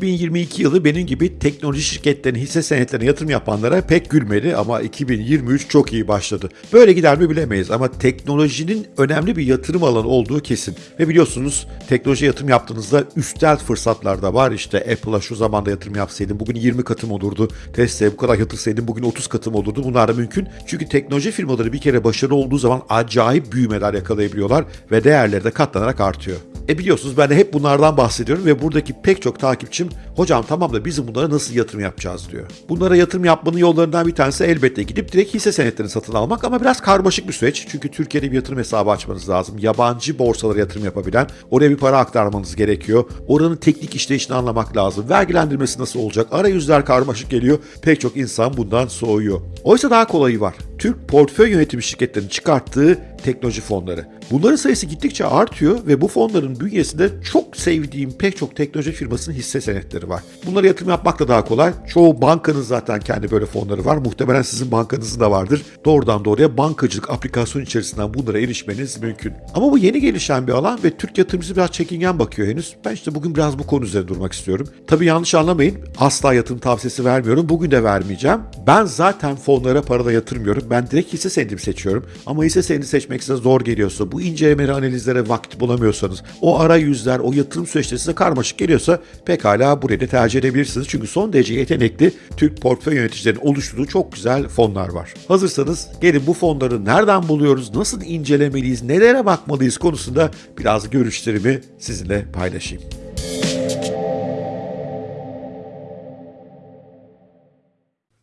2022 yılı benim gibi teknoloji şirketlerinin hisse senetlerine yatırım yapanlara pek gülmedi ama 2023 çok iyi başladı. Böyle gider mi bilemeyiz ama teknolojinin önemli bir yatırım alanı olduğu kesin. Ve biliyorsunuz teknoloji yatırım yaptığınızda üstel fırsatlar da var. İşte Apple'a şu zamanda yatırım yapsaydım bugün 20 katım olurdu. Tesla'ya bu kadar yatırsaydım bugün 30 katım olurdu. Bunlar da mümkün. Çünkü teknoloji firmaları bir kere başarılı olduğu zaman acayip büyümeler yakalayabiliyorlar ve değerleri de katlanarak artıyor. E biliyorsunuz ben de hep bunlardan bahsediyorum ve buradaki pek çok takipçim hocam tamam da bizim bunlara nasıl yatırım yapacağız diyor. Bunlara yatırım yapmanın yollarından bir tanesi elbette gidip direkt hisse senetlerini satın almak ama biraz karmaşık bir süreç. Çünkü Türkiye'de bir yatırım hesabı açmanız lazım. Yabancı borsalara yatırım yapabilen oraya bir para aktarmanız gerekiyor. Oranın teknik işleyişini anlamak lazım. Vergilendirmesi nasıl olacak? Arayüzler karmaşık geliyor. Pek çok insan bundan soğuyor. Oysa daha kolayı var. Türk portföy yönetimi şirketlerinin çıkarttığı teknoloji fonları. Bunların sayısı gittikçe artıyor ve bu fonların bünyesinde çok sevdiğim pek çok teknoloji firmasının hisse senetleri var. Bunlara yatırım yapmak da daha kolay. Çoğu bankanın zaten kendi böyle fonları var. Muhtemelen sizin bankanızın da vardır. Doğrudan doğruya bankacılık aplikasyon içerisinden bunlara erişmeniz mümkün. Ama bu yeni gelişen bir alan ve Türk yatırımcısı biraz çekingen bakıyor henüz. Ben işte bugün biraz bu konu üzerine durmak istiyorum. Tabii yanlış anlamayın. Asla yatırım tavsiyesi vermiyorum. Bugün de vermeyeceğim. Ben zaten fonlara parada yatırmıyorum. Ben direkt hisse senedimi seçiyorum. Ama hisse senedi seçmek size zor geliyorsa, bu incelemeli analizlere vakit bulamıyorsanız, o arayüzler, o yatırım süreçleri size karmaşık geliyorsa pekala burayı da tercih edebilirsiniz. Çünkü son derece yetenekli Türk portföy yöneticilerinin oluşturduğu çok güzel fonlar var. Hazırsanız gelin bu fonları nereden buluyoruz, nasıl incelemeliyiz, nelere bakmalıyız konusunda biraz görüşlerimi sizinle paylaşayım.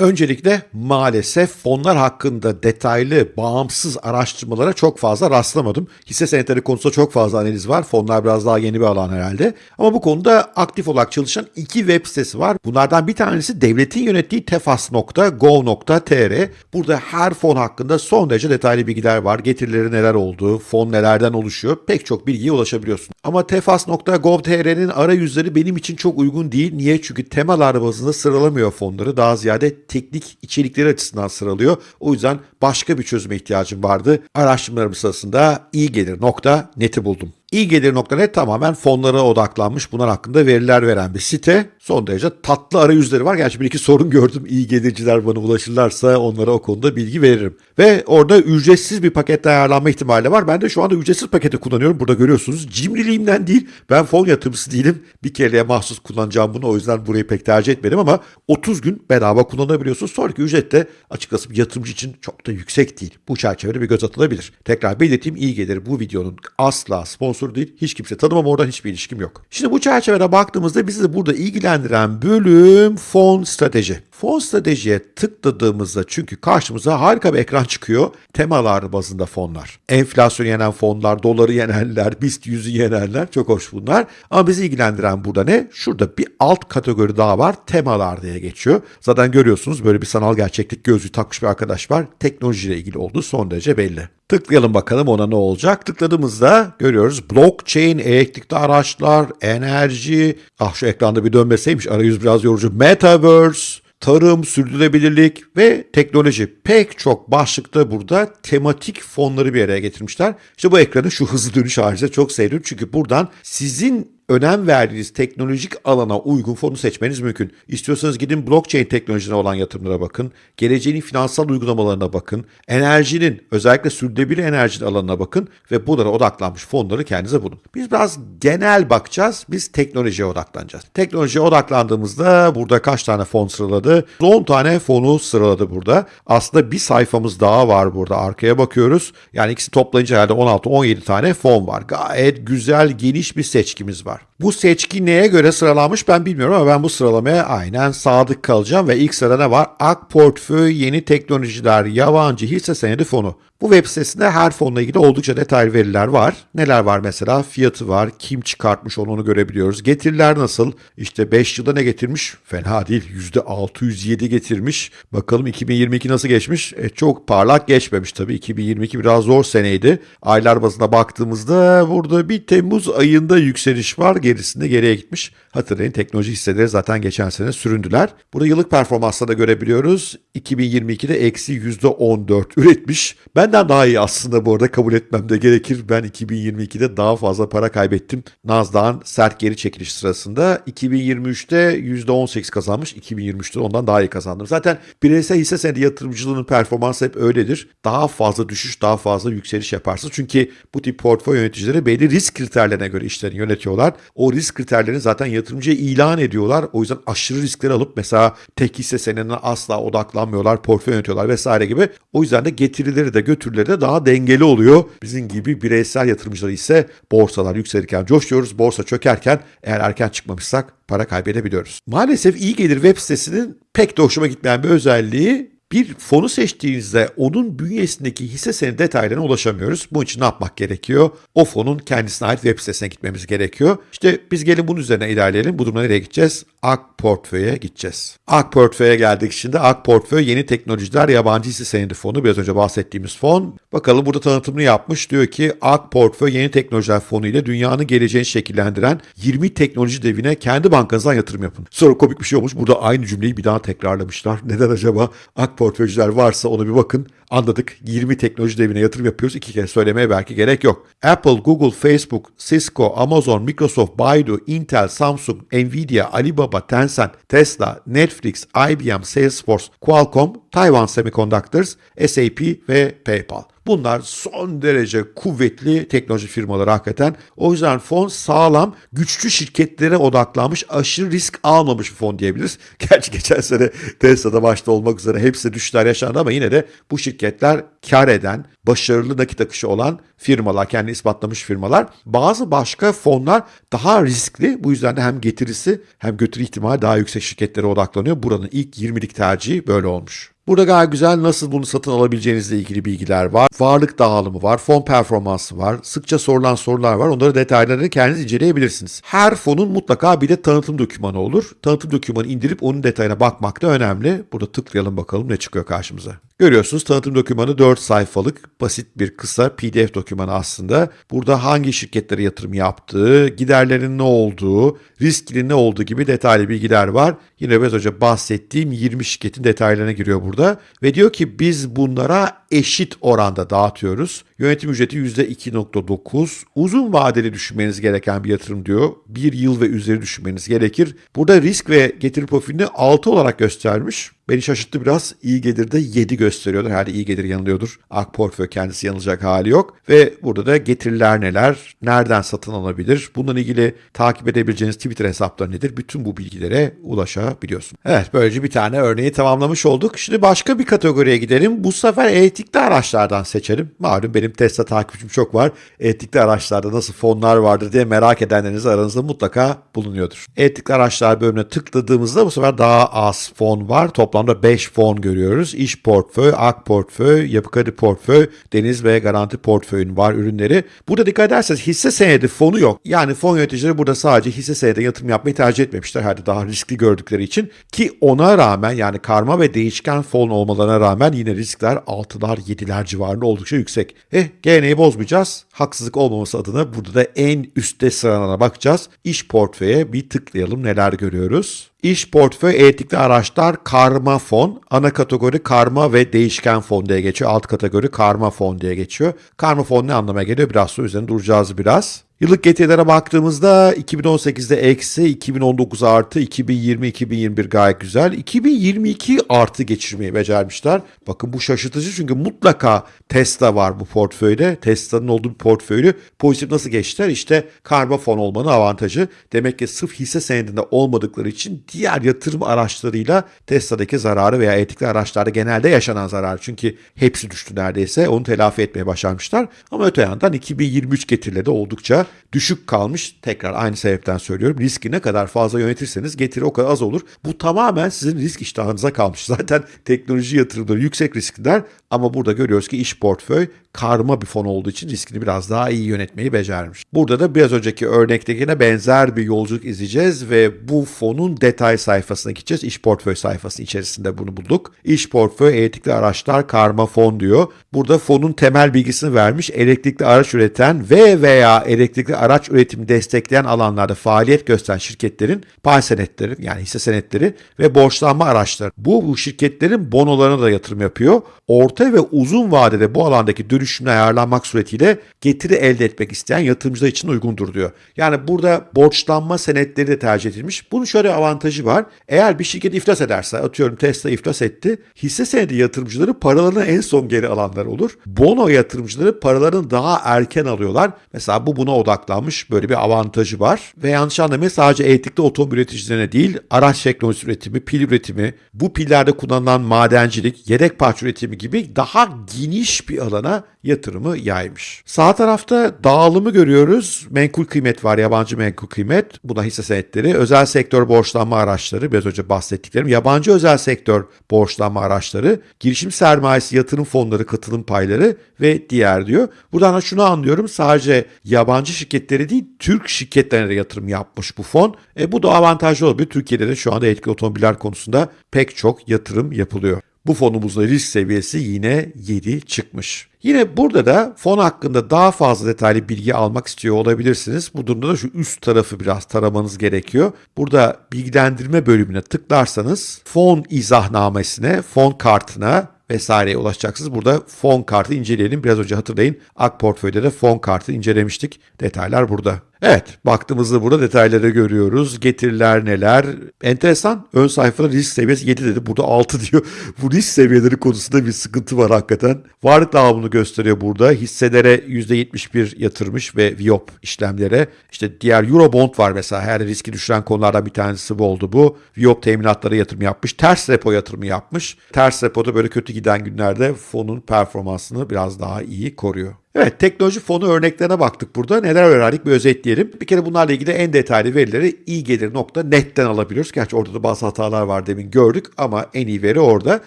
Öncelikle maalesef fonlar hakkında detaylı, bağımsız araştırmalara çok fazla rastlamadım. Hisse senetleri konusunda çok fazla analiz var. Fonlar biraz daha yeni bir alan herhalde. Ama bu konuda aktif olarak çalışan iki web sitesi var. Bunlardan bir tanesi devletin yönettiği tefas.gov.tr. Burada her fon hakkında son derece detaylı bilgiler var. Getirileri neler olduğu, fon nelerden oluşuyor. Pek çok bilgiye ulaşabiliyorsun. Ama tefas.gov.tr'nin arayüzleri benim için çok uygun değil. Niye? Çünkü temalar bazında sıralamıyor fonları. Daha ziyade teknik içerikleri açısından sıralıyor. O yüzden başka bir çözüme ihtiyacım vardı. Araştırmalarım sırasında iyi gelir nokta neti buldum. İyigelir.net tamamen fonlara odaklanmış. Bunlar hakkında veriler veren bir site. Son derece tatlı arayüzleri var. Gerçi bir iki sorun gördüm. İyi gelirciler bana ulaşırlarsa onlara o konuda bilgi veririm. Ve orada ücretsiz bir pakette ayarlanma ihtimali var. Ben de şu anda ücretsiz paketi kullanıyorum. Burada görüyorsunuz. Cimriliğimden değil. Ben fon yatırımcısı değilim. Bir kereye mahsus kullanacağım bunu. O yüzden burayı pek tercih etmedim ama 30 gün bedava kullanabiliyorsunuz. Sonraki ücret de açıkçası bir yatırımcı için çok da yüksek değil. Bu çerçevede bir göz atılabilir. Tekrar belirteyim iyi gelir bu videonun asla sponsor değil. Hiç kimse tanımam oradan hiçbir ilişkim yok. Şimdi bu çerçevede baktığımızda bizi burada ilgilendiren bölüm fon strateji. Fon stratejiye tıkladığımızda çünkü karşımıza harika bir ekran çıkıyor. Temalar bazında fonlar. Enflasyon yenen fonlar, doları yenenler, BIST 100'ü yenenler çok hoş bunlar. Ama bizi ilgilendiren burada ne? Şurada bir alt kategori daha var. Temalar diye geçiyor. Zaten görüyorsunuz böyle bir sanal gerçeklik gözlüğü takmış bir arkadaş var. Teknolojiyle ilgili olduğu son derece belli. Tıklayalım bakalım ona ne olacak. Tıkladığımızda görüyoruz blockchain, elektrikli araçlar, enerji. Ah şu ekranda bir dönmeseymiş arayüz biraz yorucu. Metaverse, tarım, sürdürülebilirlik ve teknoloji pek çok başlıkta burada tematik fonları bir araya getirmişler. İşte bu ekranı şu hızlı dönüş haricinde çok sevdim. Çünkü buradan sizin önem verdiğiniz teknolojik alana uygun fonu seçmeniz mümkün. İstiyorsanız gidin blockchain teknolojisine olan yatırımlara bakın. Geleceğin finansal uygulamalarına bakın. Enerjinin özellikle sürdürülebilir enerji alanına bakın ve bunlara odaklanmış fonları kendinize bulun. Biz biraz genel bakacağız. Biz teknolojiye odaklanacağız. Teknolojiye odaklandığımızda burada kaç tane fon sıraladı? 10 tane fonu sıraladı burada. Aslında bir sayfamız daha var burada. Arkaya bakıyoruz. Yani ikisi toplayınca herhalde 16-17 tane fon var. Gayet güzel, geniş bir seçkimiz var. Bu seçki neye göre sıralanmış ben bilmiyorum ama ben bu sıralamaya aynen sadık kalacağım ve ilk sırada ne var? Ak Portföy Yeni Teknolojiler Yabancı Hisse Senedi Fonu. Bu web sitesinde her fonla ilgili oldukça detaylı veriler var. Neler var mesela? Fiyatı var, kim çıkartmış onu, onu görebiliyoruz. Getiriler nasıl? İşte 5 yılda ne getirmiş? Fena değil. %607 getirmiş. Bakalım 2022 nasıl geçmiş? E, çok parlak geçmemiş tabii. 2022 biraz zor seneydi. Aylar bazında baktığımızda burada bir Temmuz ayında yükseliş var. Gerisinde geriye gitmiş. Hatırlayın teknoloji hisseleri zaten geçen sene süründüler. Burada yıllık performansla da görebiliyoruz. 2022'de eksi %14 üretmiş. Benden daha iyi aslında bu arada kabul etmem de gerekir. Ben 2022'de daha fazla para kaybettim. Nasdaq'ın sert geri çekiliş sırasında 2023'te %18 kazanmış. 2023'te ondan daha iyi kazandım. Zaten bireysel hisse senedi yatırımcılığının performansı hep öyledir. Daha fazla düşüş, daha fazla yükseliş yaparsınız. Çünkü bu tip portföy yöneticileri belli risk kriterlerine göre işlerini yönetiyorlar. O risk kriterlerini zaten yatırımcıya ilan ediyorlar. O yüzden aşırı riskleri alıp mesela tek hisse senedine asla odaklanmıyorlar, portföy yönetiyorlar vesaire gibi. O yüzden de getirileri de götürüleri de daha dengeli oluyor. Bizim gibi bireysel yatırımcılar ise borsalar yükselirken coşuyoruz, borsa çökerken eğer erken çıkmamışsak para kaybedebiliyoruz. Maalesef iyi gelir web sitesinin pek de hoşuma gitmeyen bir özelliği bir fonu seçtiğinizde onun bünyesindeki hisse senedi detaylarına ulaşamıyoruz. Bunun için ne yapmak gerekiyor? O fonun kendisine ait web sitesine gitmemiz gerekiyor. İşte biz gelin bunun üzerine ilerleyelim. Bu durumda nereye gideceğiz? Ak Portföy'e gideceğiz. Ak Portföy'e geldik şimdi. Ak Portföy Yeni Teknolojiler Yabancı Hisse Senedi Fonu. Biraz önce bahsettiğimiz fon. Bakalım burada tanıtımını yapmış. Diyor ki Ak Portföy Yeni Teknolojiler Fonu ile dünyanın geleceğini şekillendiren 20 teknoloji devine kendi bankanızdan yatırım yapın. Sonra komik bir şey olmuş. Burada aynı cümleyi bir daha tekrarlamışlar. Neden acaba? Ak portföycüler varsa ona bir bakın. Anladık. 20 teknoloji devine yatırım yapıyoruz. İki kere söylemeye belki gerek yok. Apple, Google, Facebook, Cisco, Amazon, Microsoft, Baidu, Intel, Samsung, Nvidia, Alibaba, Tencent, Tesla, Netflix, IBM, Salesforce, Qualcomm, Taiwan Semiconductors, SAP ve PayPal. Bunlar son derece kuvvetli teknoloji firmaları hakikaten. O yüzden fon sağlam, güçlü şirketlere odaklanmış, aşırı risk almamış bir fon diyebiliriz. Gerçi geçen sene Tesla'da başta olmak üzere hepsi düşler yaşandı ama yine de bu şirketler kar eden, başarılı nakit akışı olan firmalar, kendi ispatlamış firmalar. Bazı başka fonlar daha riskli. Bu yüzden de hem getirisi hem götürü ihtimali daha yüksek şirketlere odaklanıyor. Buranın ilk 20'lik tercihi böyle olmuş. Burada gayet güzel nasıl bunu satın alabileceğinizle ilgili bilgiler var. Varlık dağılımı var, fon performansı var, sıkça sorulan sorular var. Onları detaylarını kendiniz inceleyebilirsiniz. Her fonun mutlaka bir de tanıtım dokümanı olur. Tanıtım dokümanı indirip onun detayına bakmak da önemli. Burada tıklayalım bakalım ne çıkıyor karşımıza. Görüyorsunuz tanıtım dokümanı 4 sayfalık basit bir kısa pdf dokümanı aslında. Burada hangi şirketlere yatırım yaptığı, giderlerin ne olduğu, riskinin ne olduğu gibi detaylı bilgiler var. Yine biraz önce bahsettiğim 20 şirketin detaylarına giriyor burada. Ve diyor ki biz bunlara eşit oranda dağıtıyoruz. Yönetim ücreti %2.9. Uzun vadeli düşünmeniz gereken bir yatırım diyor. Bir yıl ve üzeri düşünmeniz gerekir. Burada risk ve getiri profilini 6 olarak göstermiş. Beni şaşırttı biraz. İyi gelir de 7 gösteriyorlar. Herhalde iyi gelir yanılıyordur. Ak portföy kendisi yanılacak hali yok. Ve burada da getiriler neler? Nereden satın alabilir? Bununla ilgili takip edebileceğiniz Twitter hesapları nedir? Bütün bu bilgilere ulaşabiliyorsun. Evet böylece bir tane örneği tamamlamış olduk. Şimdi başka bir kategoriye gidelim. Bu sefer elektrikli araçlardan seçelim. Malum benim Tesla takipçim çok var. Elektrikli araçlarda nasıl fonlar vardır diye merak edenleriniz aranızda mutlaka bulunuyordur. Elektrikli araçlar bölümüne tıkladığımızda bu sefer daha az fon var. Toplamda 5 fon görüyoruz. İş portföy, ak portföy, yapı kredi portföy, deniz ve garanti portföyün var ürünleri. Burada dikkat ederseniz hisse senedi fonu yok. Yani fon yöneticileri burada sadece hisse senedi yatırım yapmayı tercih etmemişler. Hadi daha riskli gördükleri için. Ki ona rağmen yani karma ve değişken fon olmalarına rağmen yine riskler 6'lar 7'ler civarında oldukça yüksek. Eh geleneği bozmayacağız. Haksızlık olmaması adına burada da en üstte sıralarına bakacağız. İş portföye bir tıklayalım neler görüyoruz. İş portföy elektrikli araçlar karma fon. Ana kategori karma ve değişken fon diye geçiyor. Alt kategori karma fon diye geçiyor. Karma fon ne anlama geliyor? Biraz sonra üzerine duracağız biraz. Yıllık getirilere baktığımızda 2018'de eksi, 2019 artı, 2020-2021 gayet güzel. 2022 artı geçirmeyi becermişler. Bakın bu şaşırtıcı çünkü mutlaka Tesla var bu portföyde. Tesla'nın olduğu bir portföylü pozitif nasıl geçtiler? İşte karma fon olmanın avantajı. Demek ki sırf hisse senedinde olmadıkları için diğer yatırım araçlarıyla Tesla'daki zararı veya elektrikli araçlarda genelde yaşanan zarar. Çünkü hepsi düştü neredeyse. Onu telafi etmeye başarmışlar. Ama öte yandan 2023 getirileri de oldukça düşük kalmış. Tekrar aynı sebepten söylüyorum. Riski ne kadar fazla yönetirseniz getiri o kadar az olur. Bu tamamen sizin risk iştahınıza kalmış. Zaten teknoloji yatırımları yüksek riskler ama burada görüyoruz ki iş portföy karma bir fon olduğu için riskini biraz daha iyi yönetmeyi becermiş. Burada da biraz önceki örnektekine benzer bir yolculuk izleyeceğiz ve bu fonun detay sayfasına gideceğiz. İş portföy sayfasının içerisinde bunu bulduk. İş portföy elektrikli araçlar karma fon diyor. Burada fonun temel bilgisini vermiş. Elektrikli araç üreten ve veya elektrikli elektrikli araç üretimi destekleyen alanlarda faaliyet gösteren şirketlerin pay senetleri yani hisse senetleri ve borçlanma araçları. Bu, bu şirketlerin bonolarına da yatırım yapıyor. Orta ve uzun vadede bu alandaki dönüşümle ayarlanmak suretiyle getiri elde etmek isteyen yatırımcılar için uygundur diyor. Yani burada borçlanma senetleri de tercih edilmiş. Bunun şöyle avantajı var. Eğer bir şirket iflas ederse, atıyorum Tesla iflas etti, hisse senedi yatırımcıları paralarını en son geri alanlar olur. Bono yatırımcıları paralarını daha erken alıyorlar. Mesela bu buna odaklanmış. Böyle bir avantajı var. Ve yanlış anlamayın sadece elektrikli otomobil üreticilerine değil, araç teknolojisi üretimi, pil üretimi, bu pillerde kullanılan madencilik, yedek parça üretimi gibi daha geniş bir alana yatırımı yaymış. Sağ tarafta dağılımı görüyoruz. Menkul kıymet var, yabancı menkul kıymet. Buna hisse senetleri, özel sektör borçlanma araçları, biraz önce bahsettiklerim, yabancı özel sektör borçlanma araçları, girişim sermayesi, yatırım fonları, katılım payları ve diğer diyor. Buradan da şunu anlıyorum. Sadece yabancı şirketleri değil, Türk şirketlerine de yatırım yapmış bu fon. E, bu da avantajlı olabilir. Türkiye'de de şu anda elektrikli otomobiller konusunda pek çok yatırım yapılıyor. Bu fonumuzda risk seviyesi yine 7 çıkmış. Yine burada da fon hakkında daha fazla detaylı bilgi almak istiyor olabilirsiniz. Bu durumda da şu üst tarafı biraz taramanız gerekiyor. Burada bilgilendirme bölümüne tıklarsanız fon izahnamesine, fon kartına vesaireye ulaşacaksınız. Burada fon kartı inceleyelim. Biraz önce hatırlayın Ak Portföy'de de fon kartı incelemiştik. Detaylar burada. Evet, baktığımızda burada detayları görüyoruz. Getiriler neler? Enteresan. Ön sayfada risk seviyesi 7 dedi. Burada 6 diyor. Bu risk seviyeleri konusunda bir sıkıntı var hakikaten. Varlık dağılımını gösteriyor burada. Hisselere %71 yatırmış ve Viop işlemlere. İşte diğer Eurobond var mesela. Her riski düşüren konulardan bir tanesi bu oldu bu. Viop teminatlara yatırım yapmış. Ters repo yatırımı yapmış. Ters repoda böyle kötü giden günlerde fonun performansını biraz daha iyi koruyor. Evet teknoloji fonu örneklerine baktık burada. Neler öğrendik bir özetleyelim. Bir kere bunlarla ilgili en detaylı verileri iyigelir.net'ten alabiliyoruz. Gerçi orada da bazı hatalar var demin gördük ama en iyi veri orada.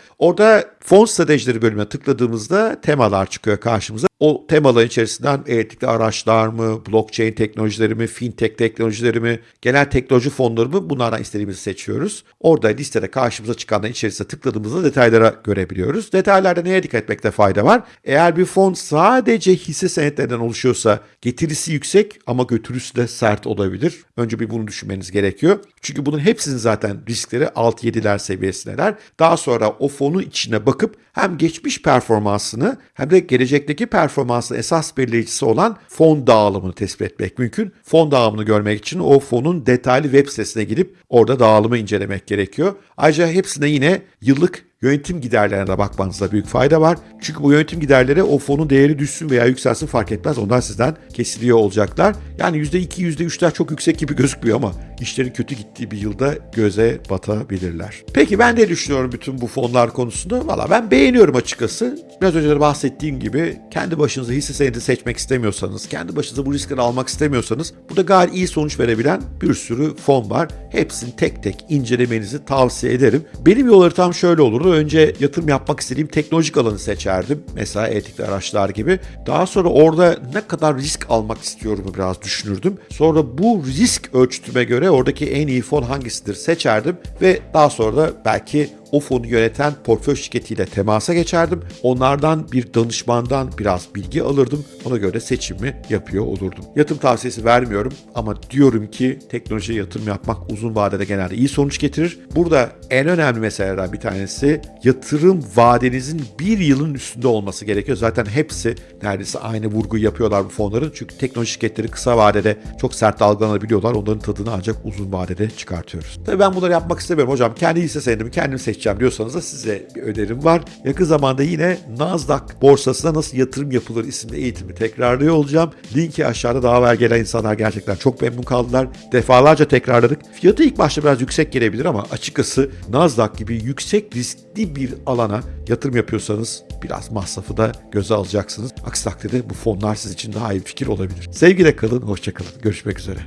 Orada fon stratejileri bölümüne tıkladığımızda temalar çıkıyor karşımıza. O temaların içerisinden elektrikli araçlar mı, blockchain teknolojileri mi, fintech teknolojileri mi, genel teknoloji fonları mı bunlardan istediğimizi seçiyoruz. Orada listede karşımıza çıkanların içerisine tıkladığımızda detaylara görebiliyoruz. Detaylarda neye dikkat etmekte fayda var? Eğer bir fon sadece hisse senetlerinden oluşuyorsa getirisi yüksek ama götürüsü de sert olabilir. Önce bir bunu düşünmeniz gerekiyor. Çünkü bunun hepsinin zaten riskleri 6-7'ler seviyesindeler. Daha sonra o fonun içine bakıp hem geçmiş performansını hem de gelecekteki performansın esas belirleyicisi olan fon dağılımını tespit etmek mümkün. Fon dağılımını görmek için o fonun detaylı web sitesine gidip orada dağılımı incelemek gerekiyor. Ayrıca hepsine yine yıllık yönetim giderlerine de bakmanızda büyük fayda var. Çünkü bu yönetim giderleri o fonun değeri düşsün veya yükselsin fark etmez. Onlar sizden kesiliyor olacaklar. Yani %2, %3'ler çok yüksek gibi gözükmüyor ama işlerin kötü gittiği bir yılda göze batabilirler. Peki ben ne düşünüyorum bütün bu fonlar konusunda? Valla ben beğeniyorum açıkçası. Biraz önce de bahsettiğim gibi kendi başınıza hisse senedi seçmek istemiyorsanız, kendi başınıza bu riskleri almak istemiyorsanız burada gayet iyi sonuç verebilen bir sürü fon var. Hepsini tek tek incelemenizi tavsiye ederim. Benim yol haritam şöyle olurdu. Önce yatırım yapmak istediğim teknolojik alanı seçerdim. Mesela elektrikli araçlar gibi. Daha sonra orada ne kadar risk almak istiyorum biraz düşünürdüm. Sonra bu risk ölçütüme göre oradaki en iyi fon hangisidir seçerdim ve daha sonra da belki o fonu yöneten portföy şirketiyle temasa geçerdim. Onlardan bir danışmandan biraz bilgi alırdım. Ona göre seçimi yapıyor olurdum. Yatırım tavsiyesi vermiyorum ama diyorum ki teknolojiye yatırım yapmak uzun vadede genelde iyi sonuç getirir. Burada en önemli meselelerden bir tanesi yatırım vadenizin bir yılın üstünde olması gerekiyor. Zaten hepsi neredeyse aynı vurgu yapıyorlar bu fonların. Çünkü teknoloji şirketleri kısa vadede çok sert dalgalanabiliyorlar. Onların tadını ancak uzun vadede çıkartıyoruz. Tabii ben bunları yapmak istemiyorum hocam. Kendi hisse senedimi kendim seçeceğim diyorsanız da size bir önerim var. Yakın zamanda yine Nasdaq borsasına nasıl yatırım yapılır isimli eğitimi tekrarlıyor olacağım. Linki aşağıda daha evvel gelen insanlar gerçekten çok memnun kaldılar. Defalarca tekrarladık. Fiyatı ilk başta biraz yüksek gelebilir ama açıkçası Nasdaq gibi yüksek riskli bir alana yatırım yapıyorsanız biraz masrafı da göze alacaksınız. Aksi takdirde bu fonlar sizin için daha iyi fikir olabilir. Sevgiyle kalın, hoşçakalın. Görüşmek üzere.